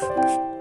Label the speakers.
Speaker 1: you